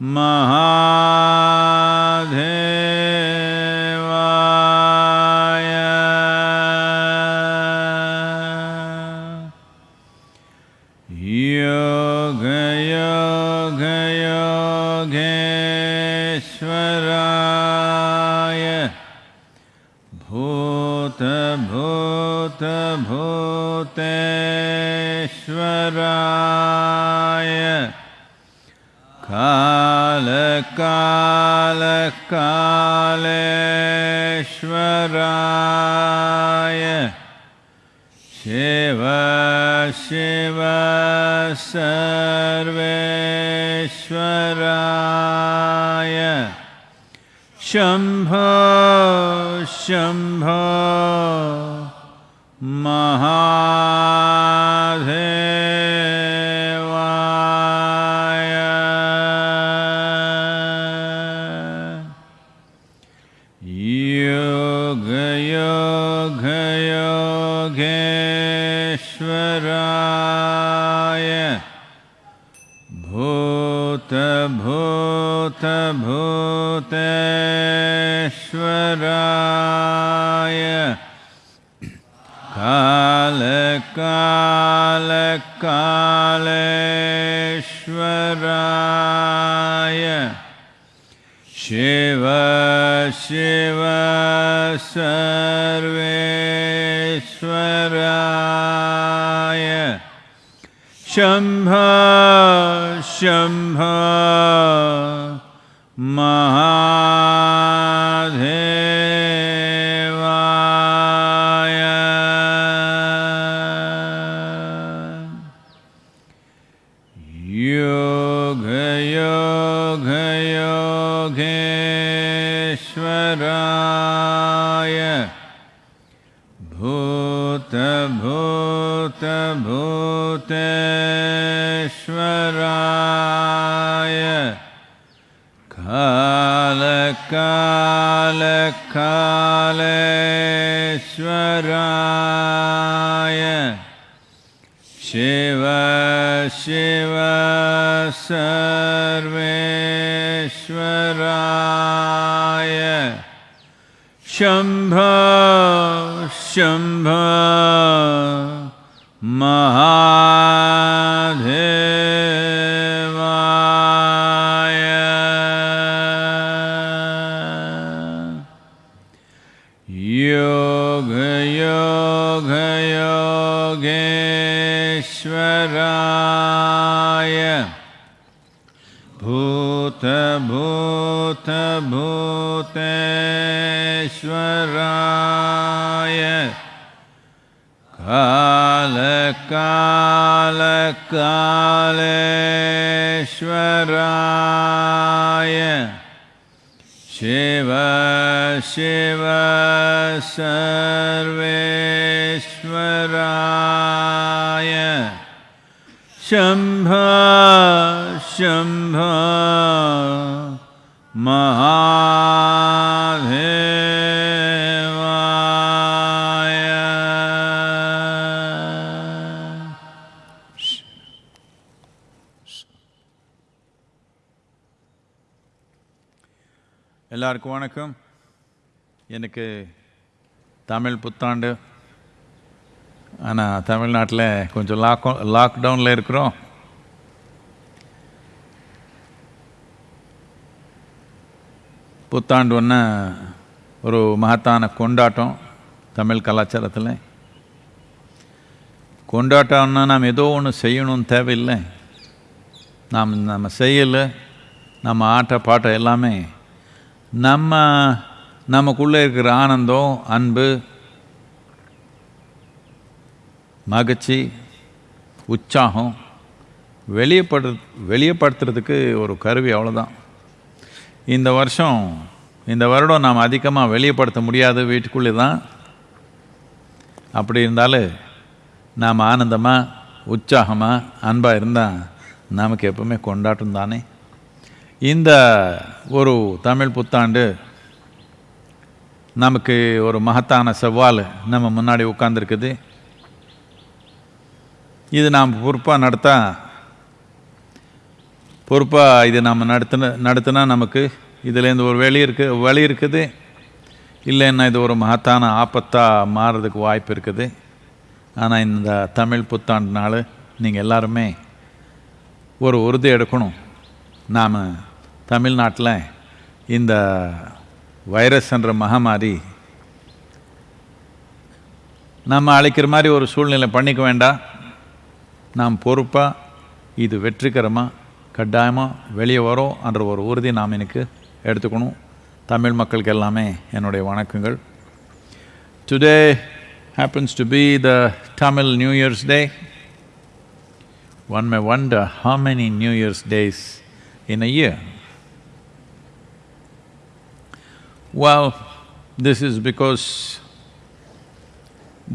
महादेवाय कालकालकालेश्वराय। शिव शिव सर्वेश्वराय। शम्भ शम्भ महादेवाय भूतभूतभूतेश्वराय कालकालकालेश्वराय शिव शिव सर्वेश्वराय शम्भ शम्भ महादेवाय வணக்கம். எனக்கு தமிழ் புத்தாண்டு. ஆனால் தமிழ்நாட்டில் கொஞ்சம் லாக் லாக்டவுனில் இருக்கிறோம். புத்தாண்டு ஒன்று ஒரு மகத்தான கொண்டாட்டம் தமிழ் கலாச்சாரத்தில். கொண்டாட்டம்னா நாம் ஏதோ ஒன்று செய்யணும்னு தேவையில்லை. நாம் நம்ம செய்யலை. நம்ம ஆட்ட பாட்டம் எல்லாமே நம்ம நமக்குள்ளே இருக்கிற ஆனந்தம் அன்பு மகிழ்ச்சி உற்சாகம் வெளியப்படு வெளியப்படுத்துறதுக்கு ஒரு கருவி அவ்வளோதான் இந்த வருஷம் இந்த வருடம் நாம் அதிகமாக வெளியப்படுத்த முடியாது வீட்டுக்குள்ளே தான் அப்படி இருந்தாலும் நாம் ஆனந்தமாக உற்சாகமாக அன்பாக இருந்தால் நமக்கு எப்பவுமே கொண்டாட்டம் தானே. இந்த ஒரு தமிழ் புத்தாண்டு நமக்கு ஒரு மகத்தான சவால் நம்ம முன்னாடி உட்காந்துருக்குது இது நாம் பொறுப்பாக நடத்தா பொறுப்பாக இது நம்ம நடத்தின நடத்தினா நமக்கு இதுலேருந்து ஒரு வெளி இருக்கு வழி இருக்குது. இல்லைன்னா இது ஒரு மகத்தான ஆபத்தாக மாறுறதுக்கு வாய்ப்பு இருக்குது. ஆனால் இந்த தமிழ் புத்தாண்டு நாள் நீங்கள் எல்லாருமே ஒரு உறுதி எடுக்கணும். நாம் தமிழ்நாட்டில் இந்த வைரஸ் என்ற மகாமாரி நம்ம அழைக்கிற மாதிரி ஒரு சூழ்நிலை பண்ணிக்க வேண்டாம் நாம் பொறுப்பாக இது வெற்றிகரமாக கட்டாயமாக வெளியே வரும் என்ற ஒரு உறுதி நாம் எனக்கு எடுத்துக்கணும் தமிழ் மக்களுக்கு எல்லாமே என்னுடைய வணக்கங்கள் today happens to be the Tamil New Year's Day. One may wonder how many New Year's days in a year. Well, this is because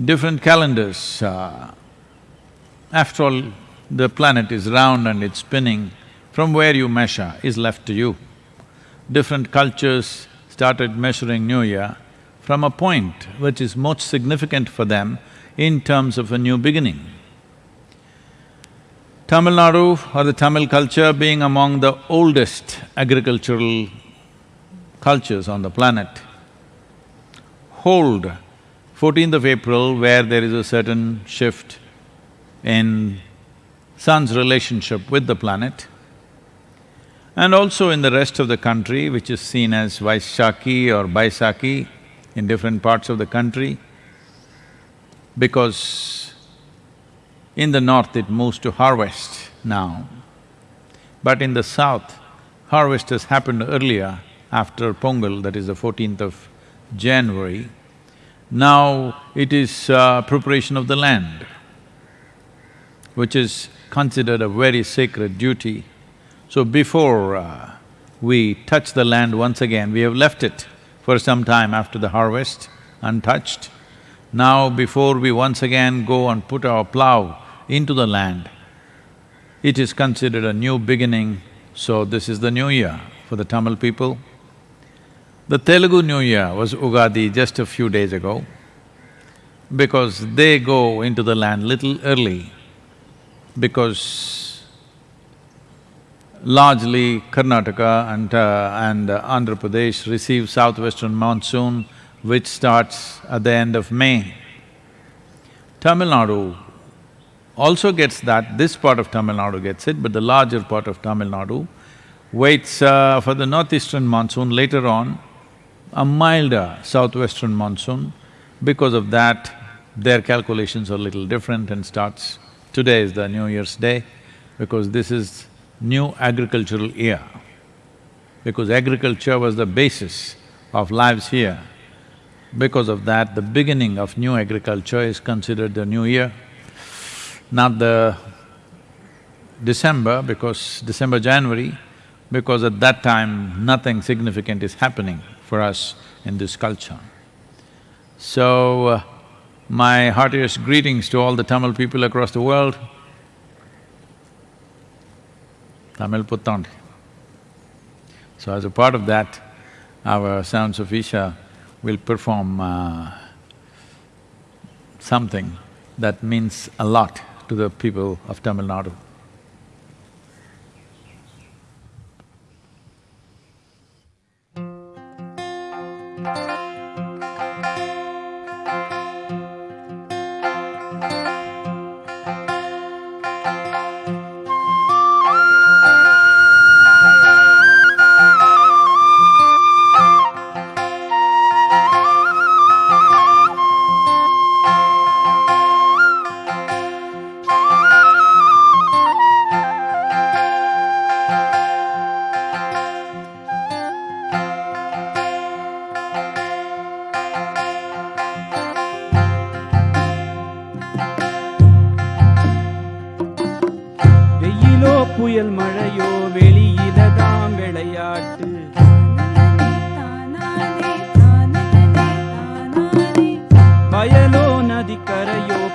different calendars, uh, after all, the planet is round and it's spinning, from where you measure is left to you. Different cultures started measuring New Year from a point which is most significant for them in terms of a new beginning. Tamil Nadu or the Tamil culture being among the oldest agricultural cultures on the planet, hold. Fourteenth of April where there is a certain shift in sun's relationship with the planet, and also in the rest of the country which is seen as Vaishaki or Baisakhi in different parts of the country, because in the north it moves to harvest now, but in the south, harvest has happened earlier after Pongal, that is the fourteenth of January. Now it is uh, preparation of the land, which is considered a very sacred duty. So before uh, we touch the land once again, we have left it for some time after the harvest, untouched. Now before we once again go and put our plough into the land, it is considered a new beginning, so this is the new year for the Tamil people. The Telugu New Year was Ugadi just a few days ago, because they go into the land little early, because largely Karnataka and, uh, and Andhra Pradesh receive southwestern monsoon which starts at the end of May. Tamil Nadu also gets that, this part of Tamil Nadu gets it, but the larger part of Tamil Nadu waits uh, for the northeastern monsoon later on, a milder southwestern monsoon. Because of that, their calculations are a little different and starts… Today is the New Year's Day, because this is new agricultural year. Because agriculture was the basis of lives here. Because of that, the beginning of new agriculture is considered the new year, not the December, because December, January, because at that time nothing significant is happening for us in this culture. So, uh, my heartiest greetings to all the Tamil people across the world. Tamil Puttand. So as a part of that, our Sounds of Isha will perform uh, something that means a lot to the people of Tamil Nadu.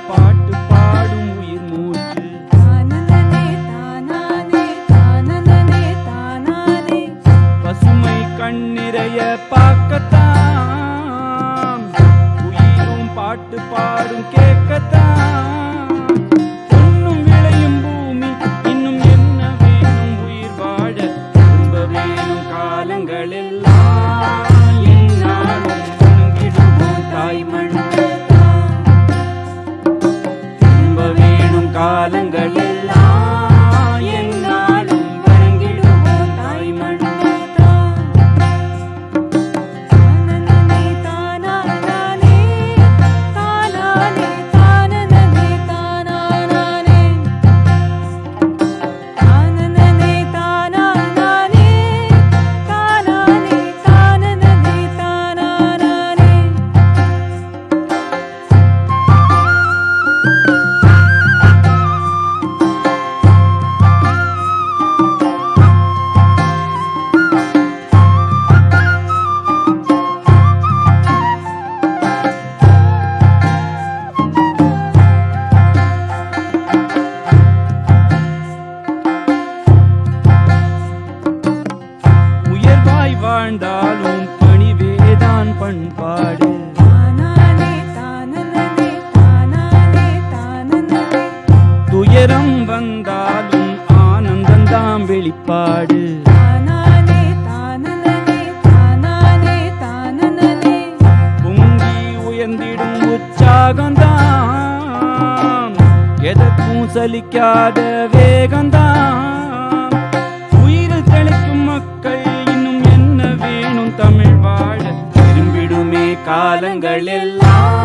பாட்டு தானாய் வாழ்ந்தாலும் பணிவேதான் பண்பாடு. துயரம் வந்தாலும் ஆனந்தந்தாம் வெளிப்பாடு. பொங்கி உயர்ந்திடும் உற்சாகந்தான் எதற்கும் சலிக்காத வேகந்தான் காலங்களெல்லாம்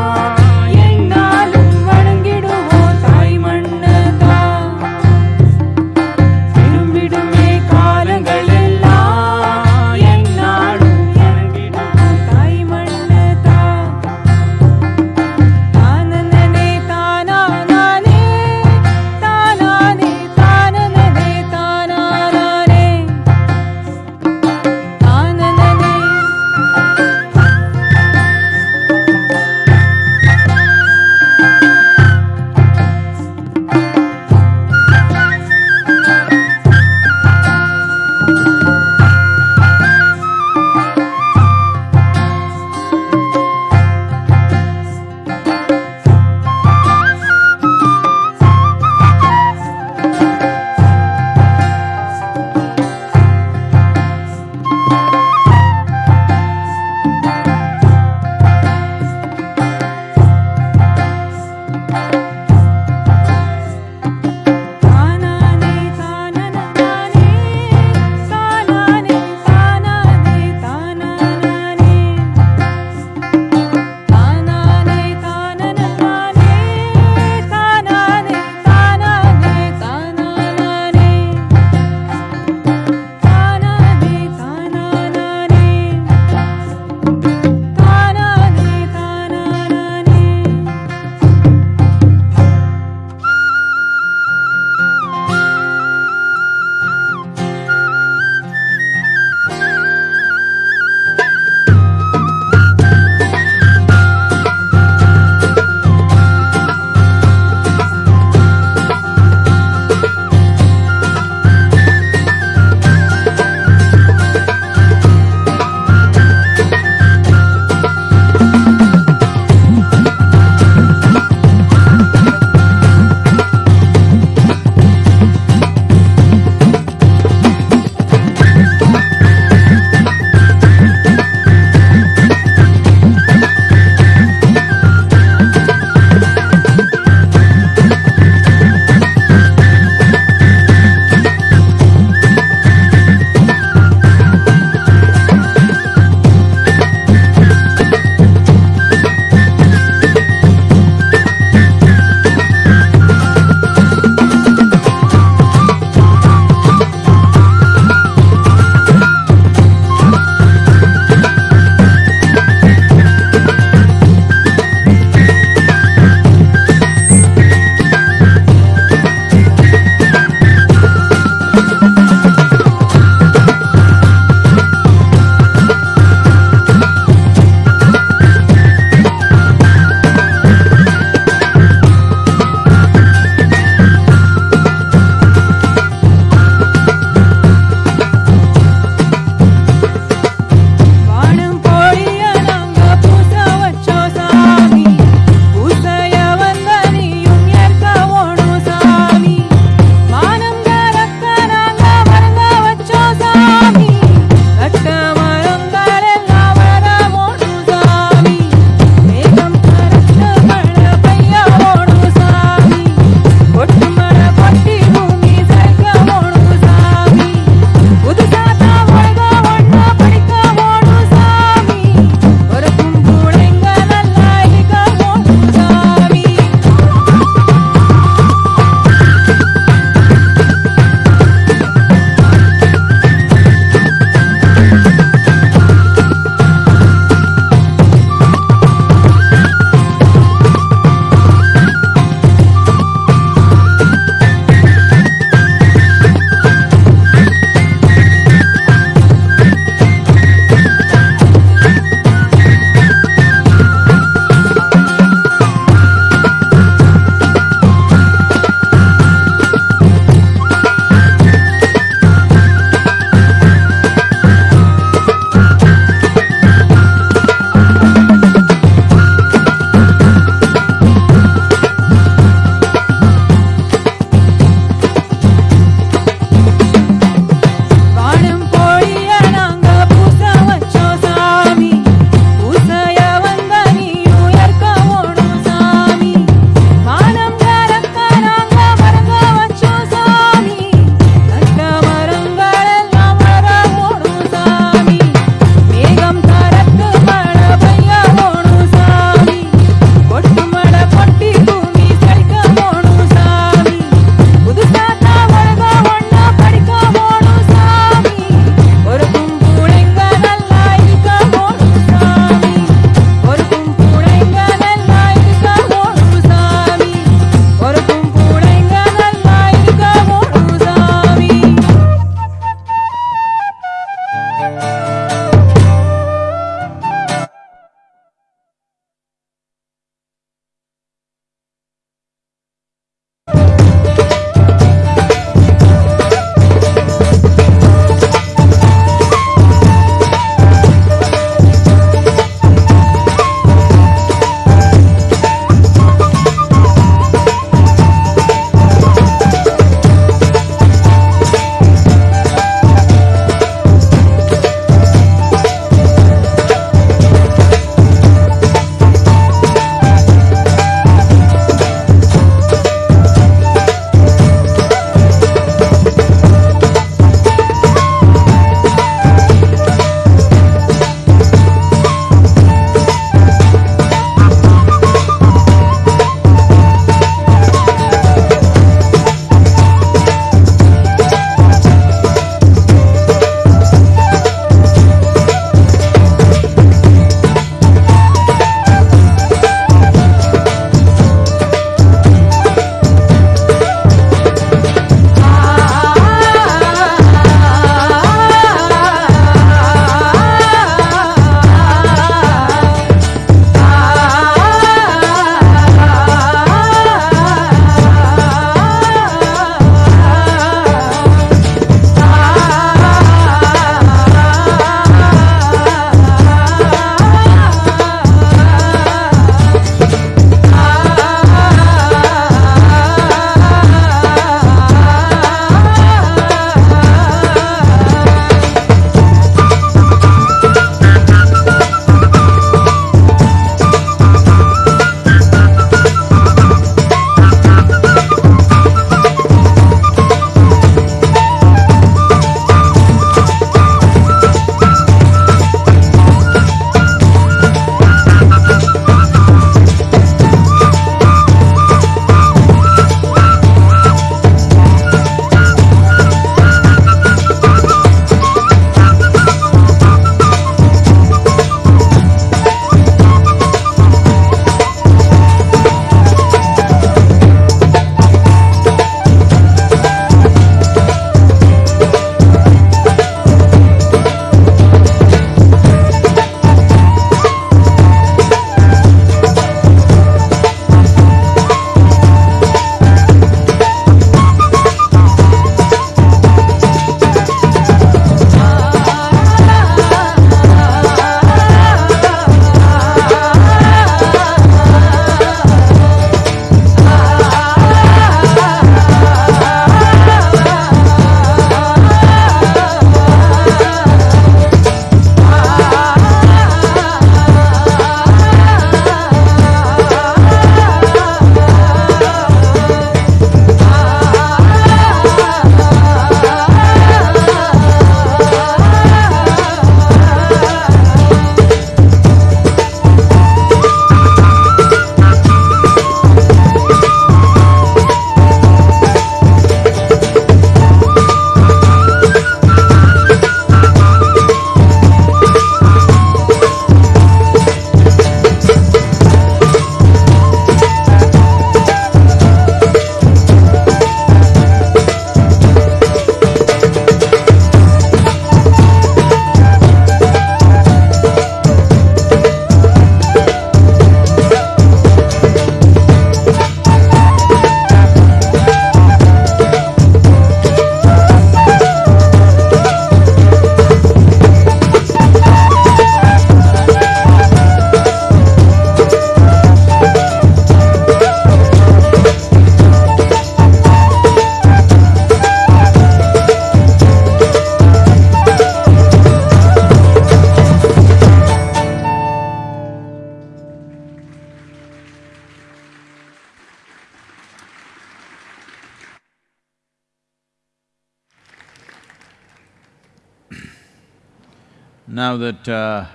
Now that uh,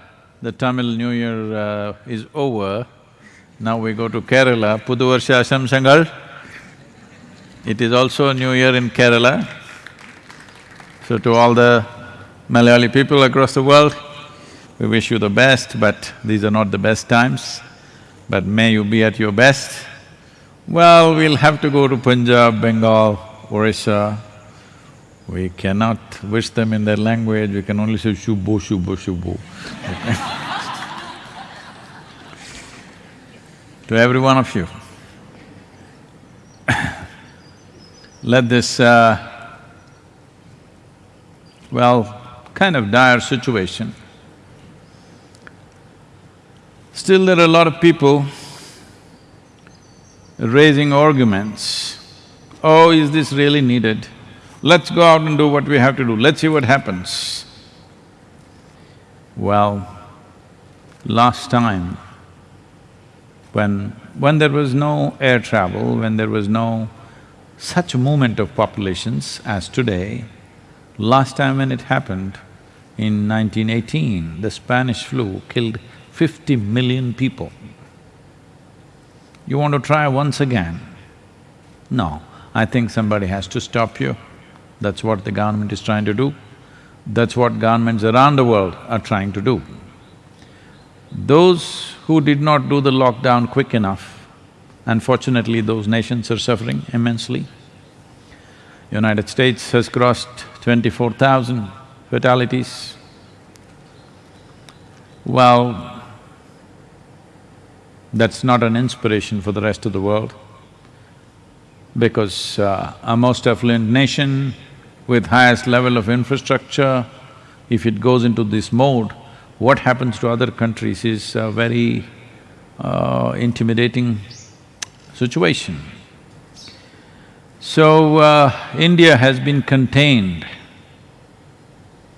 the Tamil New Year uh, is over, now we go to Kerala, Pudu Varsha Ashamsangal. It is also a new year in Kerala. So to all the Malayali people across the world, we wish you the best, but these are not the best times. But may you be at your best. Well, we'll have to go to Punjab, Bengal, Orissa. We cannot wish them in their language, we can only say shubo, shubo, shubo. to every one of you, let this, uh, well, kind of dire situation. Still there are a lot of people raising arguments. Oh, is this really needed? Let's go out and do what we have to do, let's see what happens. Well, last time, when… when there was no air travel, when there was no such movement of populations as today, last time when it happened, in 1918, the Spanish flu killed fifty million people. You want to try once again? No, I think somebody has to stop you. That's what the government is trying to do. That's what governments around the world are trying to do. Those who did not do the lockdown quick enough, unfortunately those nations are suffering immensely. United States has crossed twenty-four thousand fatalities. Well, that's not an inspiration for the rest of the world because uh, a most affluent nation with highest level of infrastructure, if it goes into this mode, what happens to other countries is a very uh, intimidating situation. So, uh, India has been contained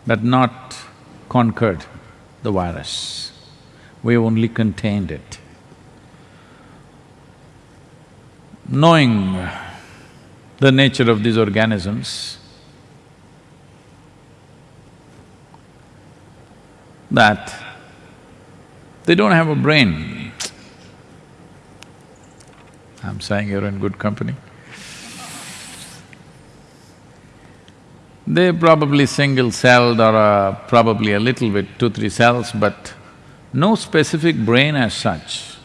but not conquered the virus. We only contained it. Knowing the nature of these organisms, that they don't have a brain. I'm saying you're in good company. They're probably single-celled or uh, probably a little bit, two, three cells, but no specific brain as such.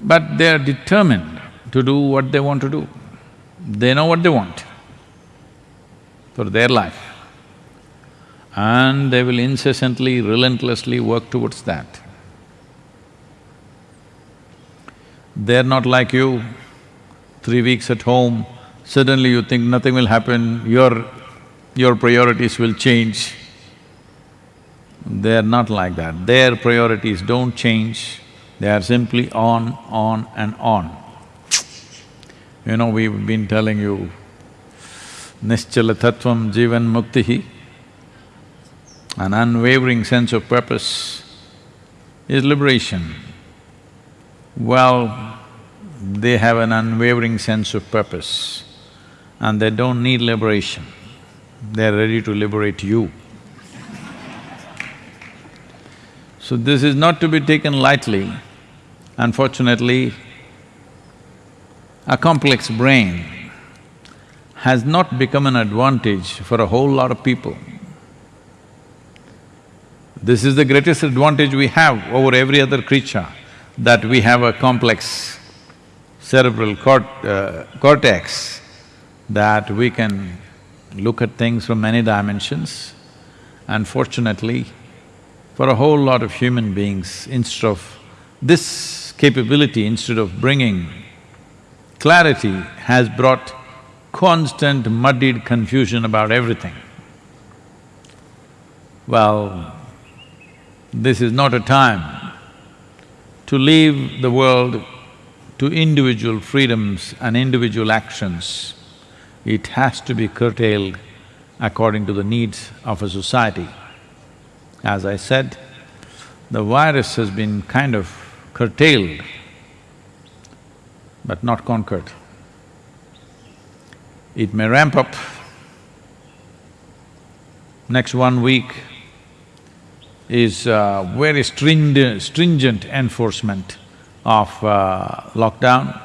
But they are determined to do what they want to do. They know what they want for their life. And they will incessantly, relentlessly work towards that. They're not like you, three weeks at home, suddenly you think nothing will happen, your… your priorities will change. They're not like that. Their priorities don't change, they are simply on, on and on. You know, we've been telling you, Nischala Tattvam Jivan Muktihi, an unwavering sense of purpose is liberation. Well, they have an unwavering sense of purpose and they don't need liberation, they're ready to liberate you. So this is not to be taken lightly. Unfortunately, a complex brain has not become an advantage for a whole lot of people. This is the greatest advantage we have over every other creature, that we have a complex cerebral cort uh, cortex, that we can look at things from many dimensions. Unfortunately, for a whole lot of human beings, instead of this capability, instead of bringing clarity, has brought constant muddied confusion about everything. Well, this is not a time to leave the world to individual freedoms and individual actions. It has to be curtailed according to the needs of a society. As I said, the virus has been kind of curtailed, but not conquered. It may ramp up next one week is uh, very stringent, stringent enforcement of uh, lockdown.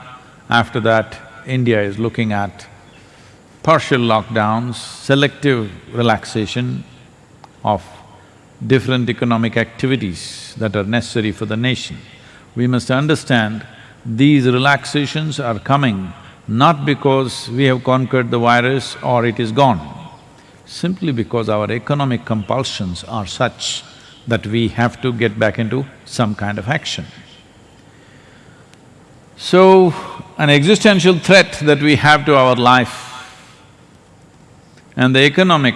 After that, India is looking at partial lockdowns, selective relaxation of different economic activities that are necessary for the nation. We must understand these relaxations are coming not because we have conquered the virus or it is gone, simply because our economic compulsions are such that we have to get back into some kind of action. So, an existential threat that we have to our life and the economic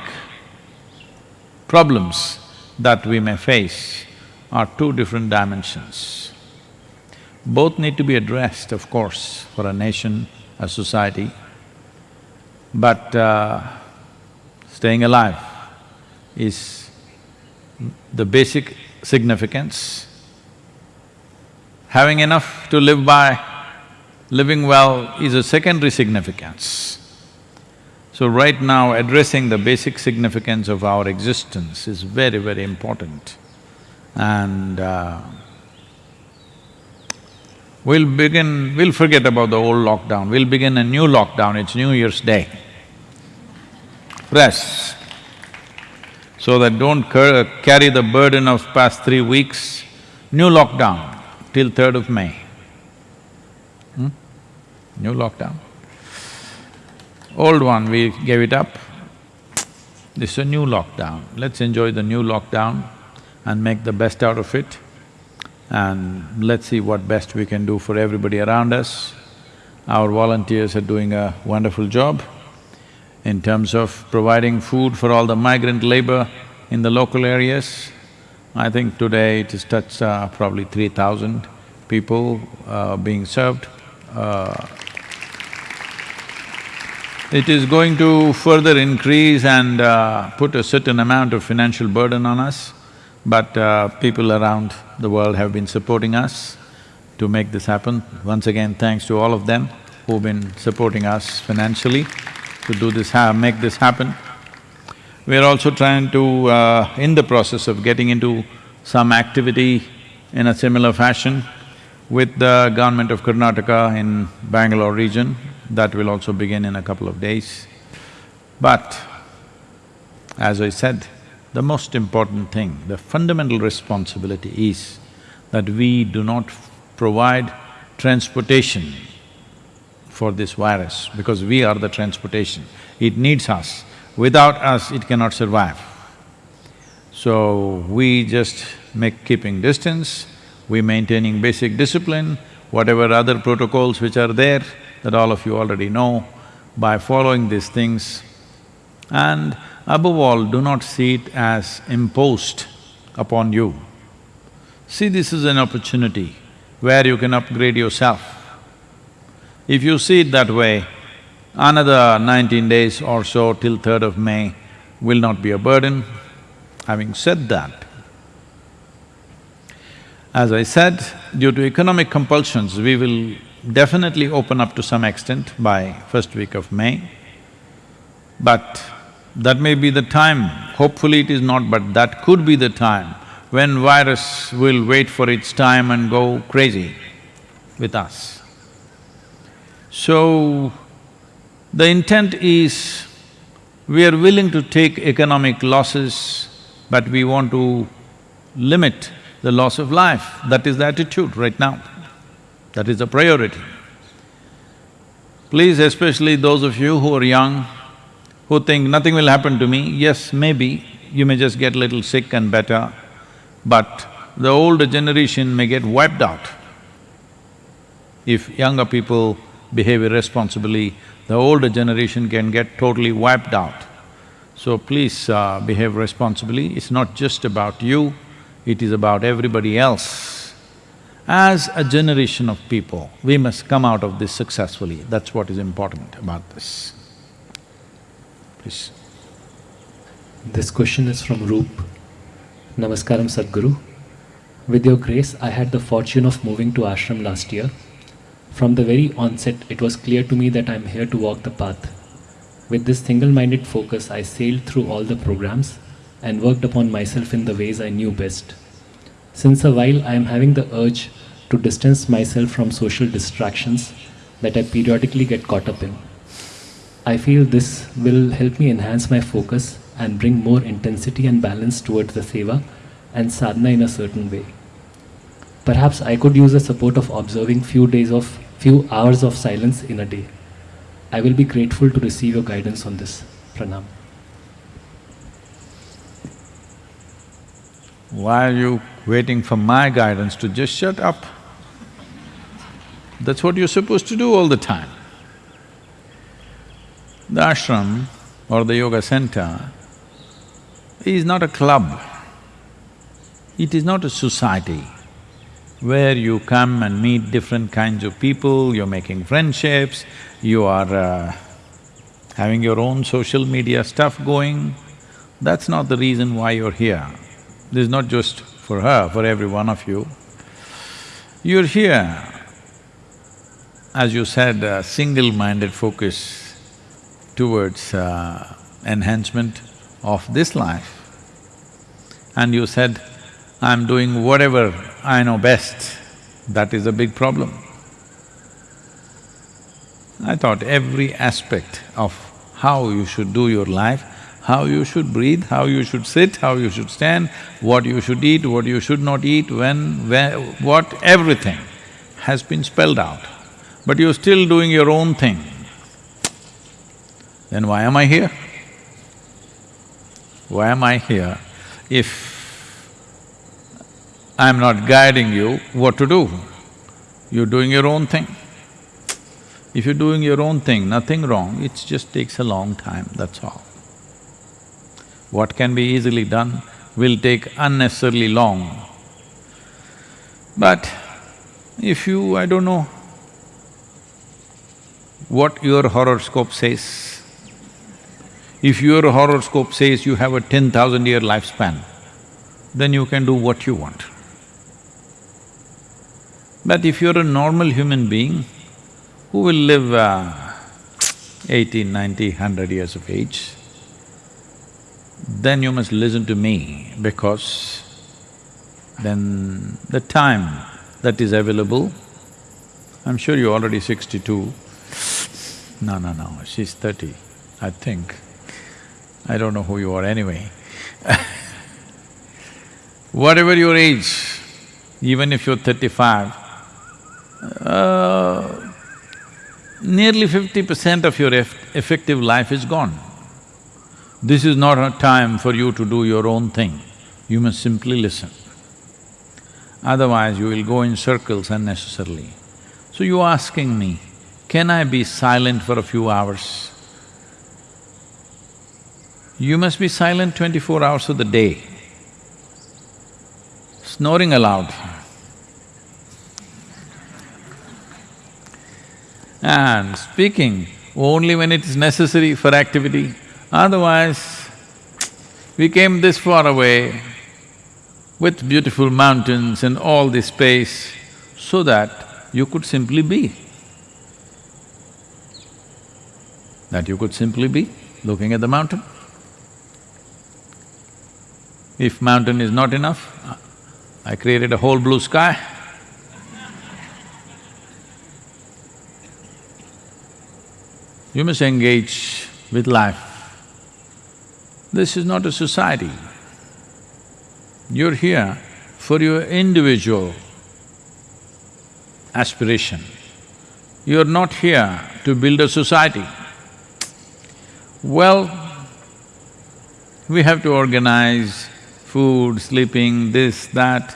problems that we may face are two different dimensions. Both need to be addressed, of course, for a nation, a society, but uh, staying alive is the basic significance. Having enough to live by, living well is a secondary significance. So right now, addressing the basic significance of our existence is very, very important. And uh, we'll begin… we'll forget about the old lockdown, we'll begin a new lockdown, it's New Year's Day. Rest, so that don't carry the burden of past three weeks, new lockdown till third of May. Hmm? New lockdown. Old one, we gave it up. This is a new lockdown. Let's enjoy the new lockdown and make the best out of it. And let's see what best we can do for everybody around us. Our volunteers are doing a wonderful job in terms of providing food for all the migrant labor in the local areas. I think today it has touched uh, probably three thousand people uh, being served. Uh, it is going to further increase and uh, put a certain amount of financial burden on us, but uh, people around the world have been supporting us to make this happen. Once again, thanks to all of them who've been supporting us financially to do this, make this happen. We are also trying to, uh, in the process of getting into some activity in a similar fashion with the government of Karnataka in Bangalore region, that will also begin in a couple of days. But, as I said, the most important thing, the fundamental responsibility is that we do not provide transportation for this virus because we are the transportation. It needs us. Without us, it cannot survive. So, we just make keeping distance, we maintaining basic discipline, whatever other protocols which are there that all of you already know, by following these things and above all, do not see it as imposed upon you. See this is an opportunity where you can upgrade yourself. If you see it that way, another nineteen days or so till third of May will not be a burden. Having said that, as I said, due to economic compulsions, we will definitely open up to some extent by first week of May. But that may be the time, hopefully it is not, but that could be the time when virus will wait for its time and go crazy with us. So, the intent is, we are willing to take economic losses, but we want to limit the loss of life. That is the attitude right now. That is the priority. Please, especially those of you who are young, who think nothing will happen to me, yes, maybe you may just get a little sick and better, but the older generation may get wiped out. If younger people behave irresponsibly, the older generation can get totally wiped out. So please uh, behave responsibly, it's not just about you, it is about everybody else. As a generation of people, we must come out of this successfully, that's what is important about this. Please. This question is from Roop. Namaskaram Sadhguru. With your grace, I had the fortune of moving to ashram last year. From the very onset, it was clear to me that I am here to walk the path. With this single minded focus, I sailed through all the programs and worked upon myself in the ways I knew best. Since a while, I am having the urge to distance myself from social distractions that I periodically get caught up in. I feel this will help me enhance my focus and bring more intensity and balance towards the seva and sadhana in a certain way. Perhaps I could use the support of observing few days of few hours of silence in a day. I will be grateful to receive your guidance on this. Pranam. Why are you waiting for my guidance to just shut up? That's what you're supposed to do all the time. The ashram or the yoga center is not a club. It is not a society where you come and meet different kinds of people, you're making friendships, you are uh, having your own social media stuff going. That's not the reason why you're here. This is not just for her, for every one of you. You're here, as you said, a single-minded focus towards uh, enhancement of this life. And you said, I'm doing whatever I know best, that is a big problem. I thought every aspect of how you should do your life, how you should breathe, how you should sit, how you should stand, what you should eat, what you should not eat, when, where, what, everything has been spelled out. But you're still doing your own thing. Then why am I here? Why am I here if I'm not guiding you what to do? You're doing your own thing. If you're doing your own thing, nothing wrong, it just takes a long time, that's all. What can be easily done will take unnecessarily long. But if you, I don't know, what your horoscope says, if your horoscope says you have a ten thousand year lifespan, then you can do what you want. But if you're a normal human being who will live uh, 80, 90, 100 years of age, then you must listen to me because then the time that is available, I'm sure you're already sixty-two. No, no, no, she's thirty, I think. I don't know who you are anyway. Whatever your age, even if you're thirty-five, uh, nearly fifty percent of your eff effective life is gone. This is not a time for you to do your own thing, you must simply listen. Otherwise, you will go in circles unnecessarily. So you're asking me, can I be silent for a few hours? You must be silent twenty-four hours of the day. Snoring aloud. And speaking only when it is necessary for activity. Otherwise, we came this far away with beautiful mountains and all this space so that you could simply be. That you could simply be looking at the mountain. If mountain is not enough, I created a whole blue sky. You must engage with life. This is not a society. You're here for your individual aspiration. You're not here to build a society. Well, we have to organize food, sleeping, this, that,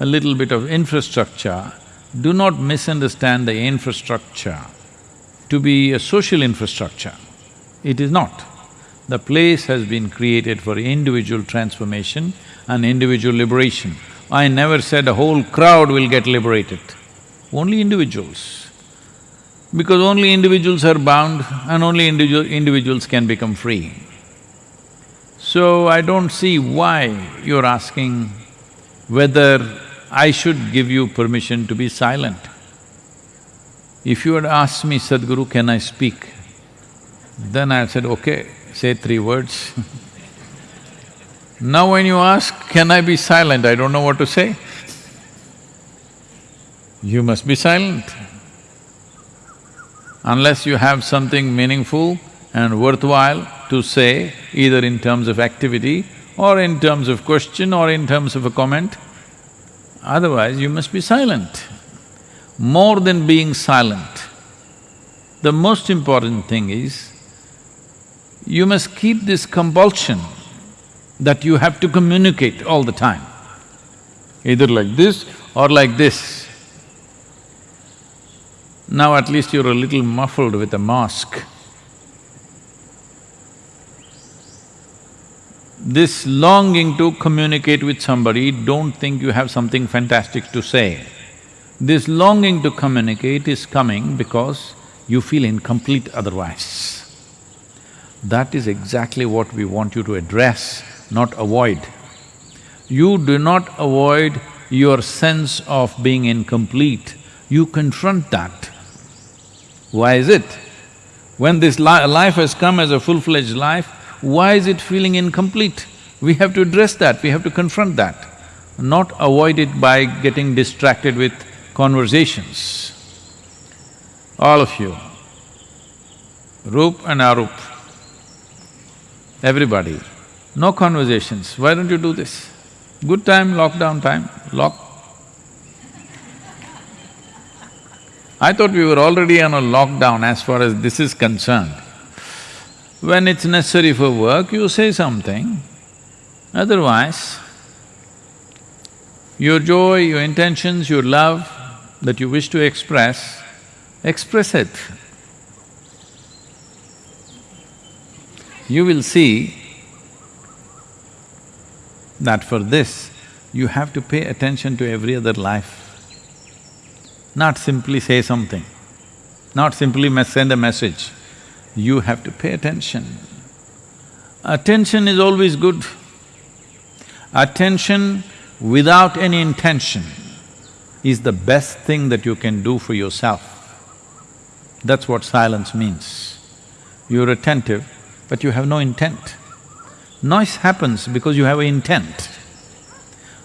a little bit of infrastructure. Do not misunderstand the infrastructure to be a social infrastructure. It is not. The place has been created for individual transformation and individual liberation. I never said a whole crowd will get liberated, only individuals. Because only individuals are bound and only individual individuals can become free. So I don't see why you're asking whether I should give you permission to be silent. If you had asked me, Sadhguru, can I speak? Then I said, okay, say three words Now when you ask, can I be silent, I don't know what to say. You must be silent. Unless you have something meaningful and worthwhile to say, either in terms of activity or in terms of question or in terms of a comment, otherwise you must be silent. More than being silent, the most important thing is, you must keep this compulsion that you have to communicate all the time, either like this or like this. Now at least you're a little muffled with a mask. This longing to communicate with somebody, don't think you have something fantastic to say. This longing to communicate is coming because you feel incomplete otherwise. That is exactly what we want you to address, not avoid. You do not avoid your sense of being incomplete, you confront that. Why is it? When this li life has come as a full-fledged life, why is it feeling incomplete? We have to address that, we have to confront that, not avoid it by getting distracted with conversations. All of you, Roop and Arup, everybody, no conversations, why don't you do this? Good time, lockdown time, lock. I thought we were already on a lockdown as far as this is concerned. When it's necessary for work, you say something, otherwise, your joy, your intentions, your love that you wish to express, express it. You will see that for this, you have to pay attention to every other life. Not simply say something, not simply send a message. You have to pay attention. Attention is always good. Attention without any intention is the best thing that you can do for yourself. That's what silence means. You're attentive, but you have no intent. Noise happens because you have an intent.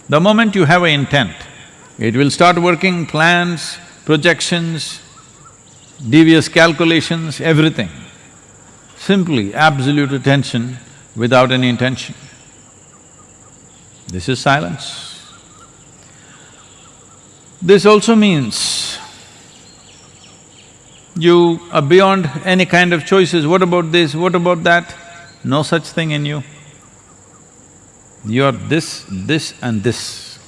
The moment you have an intent, it will start working plans, projections, devious calculations, everything. Simply absolute attention without any intention. This is silence. This also means you are beyond any kind of choices, what about this, what about that? No such thing in you. You're this, this and this.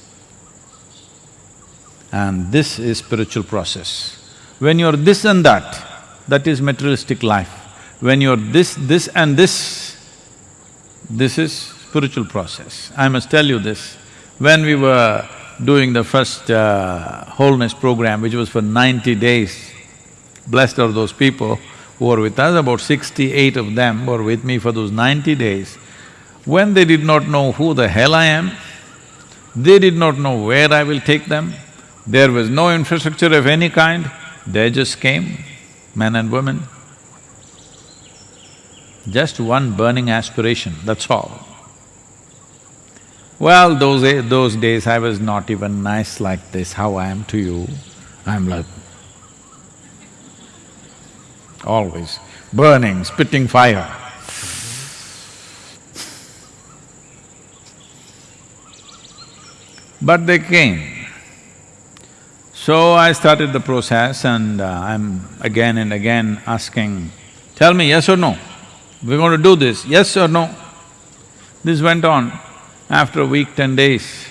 And this is spiritual process. When you're this and that, that is materialistic life. When you're this, this and this, this is spiritual process. I must tell you this, when we were doing the first uh, wholeness program, which was for ninety days, blessed are those people who were with us, about sixty-eight of them were with me for those ninety days. When they did not know who the hell I am, they did not know where I will take them, there was no infrastructure of any kind, they just came, men and women. Just one burning aspiration, that's all. Well, those a- those days I was not even nice like this, how I am to you, I'm like always burning, spitting fire. But they came. So I started the process and uh, I'm again and again asking, tell me yes or no, we're going to do this, yes or no? This went on. After a week, ten days,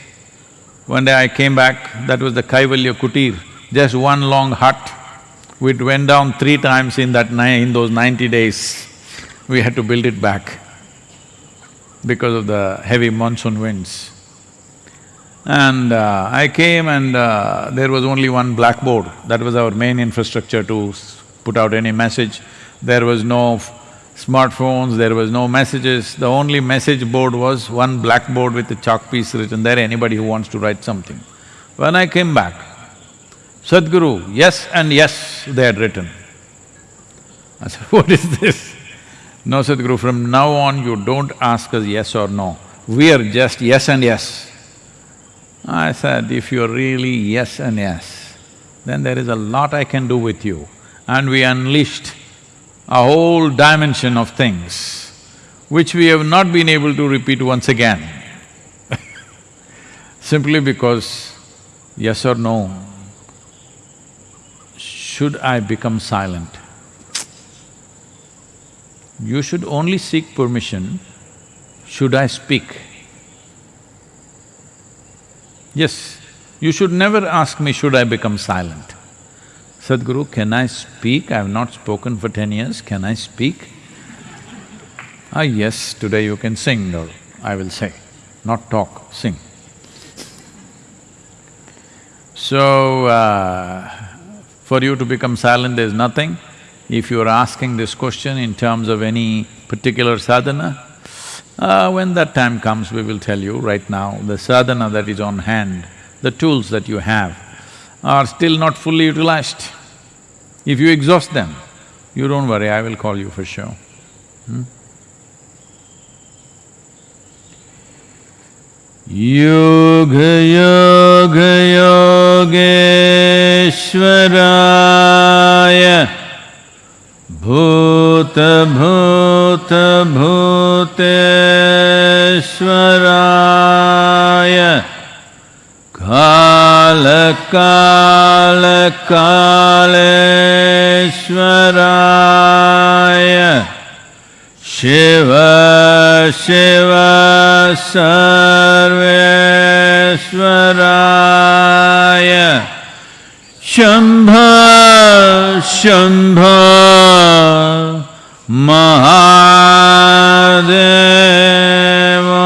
one day I came back, that was the Kaivalya Kutir, just one long hut. We went down three times in that ni- in those ninety days. We had to build it back because of the heavy monsoon winds. And uh, I came and uh, there was only one blackboard, that was our main infrastructure to put out any message. There was no smartphones, there was no messages, the only message board was one blackboard with a chalk piece written there, anybody who wants to write something. When I came back, Sadhguru, yes and yes, they had written. I said, what is this? No, Sadhguru, from now on you don't ask us yes or no. we are just yes and yes. I said, if you're really yes and yes, then there is a lot I can do with you. And we unleashed a whole dimension of things which we have not been able to repeat once again simply because, yes or no, should I become silent? You should only seek permission, should I speak? Yes, you should never ask me, should I become silent? Sadhguru, can I speak? I have not spoken for ten years, can I speak? Ah, yes, today you can sing, or I will say, not talk, sing. So, uh, for you to become silent, there's nothing. If you are asking this question in terms of any particular sadhana, uh, when that time comes, we will tell you. Right now, the sadhana that is on hand, the tools that you have are still not fully utilized. If you exhaust them, you don't worry, I will call you for sure. Hmm? Yoga yoga योगेश्वराय कालकालेश्वराय Shiv Shiv सर्वेश्वराय। Shambhu Shambhu Mahadev.